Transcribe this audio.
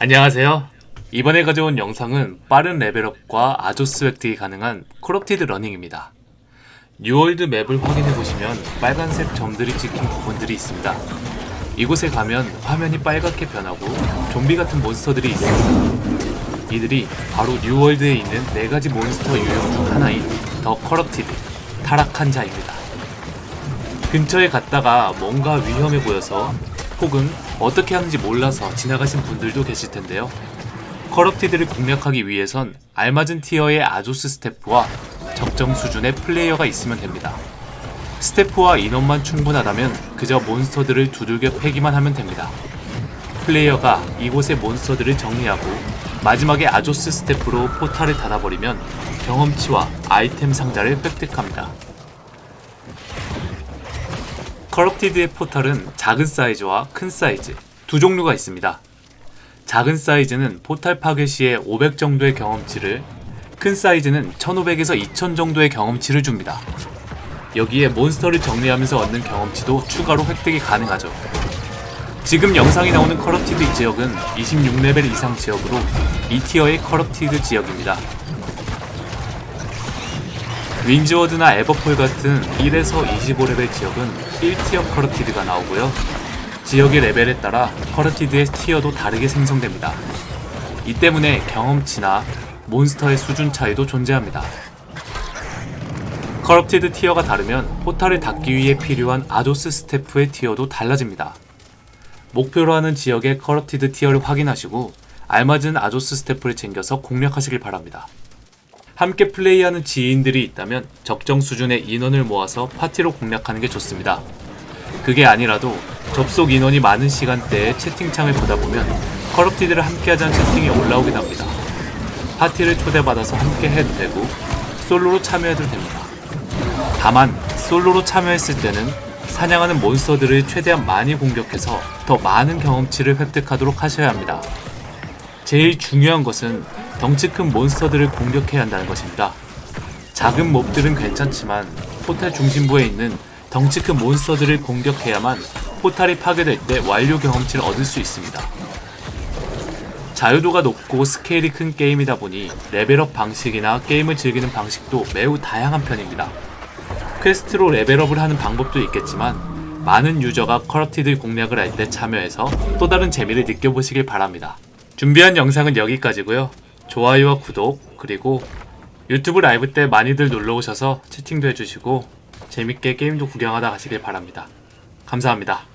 안녕하세요. 이번에 가져온 영상은 빠른 레벨업과 Azoth 획득이 가능한 corrupted running입니다. 뉴월드 맵을 확인해보시면 빨간색 점들이 찍힌 부분들이 있습니다. 이곳에 가면 화면이 빨갛게 변하고 좀비 같은 몬스터들이 있습니다. 이들이 바로 뉴월드에 있는 4가지 몬스터 유형 중 하나인 The Corrupted, 타락한 자입니다. 근처에 갔다가 뭔가 위험해 보여서 혹은 어떻게 하는지 몰라서 지나가신 분들도 계실 텐데요. corrupted를 공략하기 위해선 알맞은 티어의 아조스 스태프와 적정 수준의 플레이어가 있으면 됩니다. Staff와 인원만 충분하다면 그저 몬스터들을 두들겨 패기만 하면 됩니다. 플레이어가 이곳의 몬스터들을 정리하고 마지막에 Azoth Staff로 포탈을 닫아버리면 경험치와 아이템 상자를 획득합니다. corrupted의 포탈은 작은 사이즈와 큰 사이즈 두 종류가 있습니다. 작은 사이즈는 포탈 파괴 시에 500 정도의 경험치를, 큰 사이즈는 1500에서 2000 정도의 경험치를 줍니다. 여기에 몬스터를 정리하면서 얻는 경험치도 추가로 획득이 가능하죠. 지금 영상이 나오는 corrupted 지역은 26레벨 이상 지역으로 2 tier의 corrupted 지역입니다. 윈즈워드나 에버폴 같은 1에서 25레벨 지역은 1 tier corrupted가 나오고요. 지역의 레벨에 따라 corrupted의 tier도 다르게 생성됩니다. 이 때문에 경험치나 몬스터의 수준 차이도 존재합니다. corrupted tier가 다르면 포탈을 닫기 위해 필요한 아조스 스태프의 티어도 달라집니다. 목표로 하는 지역의 corrupted tier를 확인하시고 알맞은 Azoth Staff를 챙겨서 공략하시길 바랍니다. 함께 플레이하는 지인들이 있다면 적정 수준의 인원을 모아서 파티로 공략하는 게 좋습니다. 그게 아니라도 접속 인원이 많은 시간대에 채팅창을 보다 보면 corrupted를 함께하자는 채팅이 올라오긴 합니다. 파티를 초대받아서 함께 해도 되고 솔로로 참여해도 됩니다. 다만 솔로로 참여했을 때는 사냥하는 몬스터들을 최대한 많이 공격해서 더 많은 경험치를 획득하도록 하셔야 합니다. 제일 중요한 것은 덩치 큰 몬스터들을 공격해야 한다는 것입니다. 작은 몹들은 괜찮지만 포탈 중심부에 있는 덩치 큰 몬스터들을 공격해야만 포탈이 파괴될 때 완료 경험치를 얻을 수 있습니다. 자유도가 높고 스케일이 큰 게임이다 보니 레벨업 방식이나 게임을 즐기는 방식도 매우 다양한 편입니다. 퀘스트로 레벨업을 하는 방법도 있겠지만 많은 유저가 Corrupted 공략을 할 때 참여해서 또 다른 재미를 느껴보시길 바랍니다. 준비한 영상은 여기까지고요. 좋아요와 구독 그리고 유튜브 라이브 때 많이들 놀러오셔서 채팅도 해주시고 재밌게 게임도 구경하다 가시길 바랍니다. 감사합니다.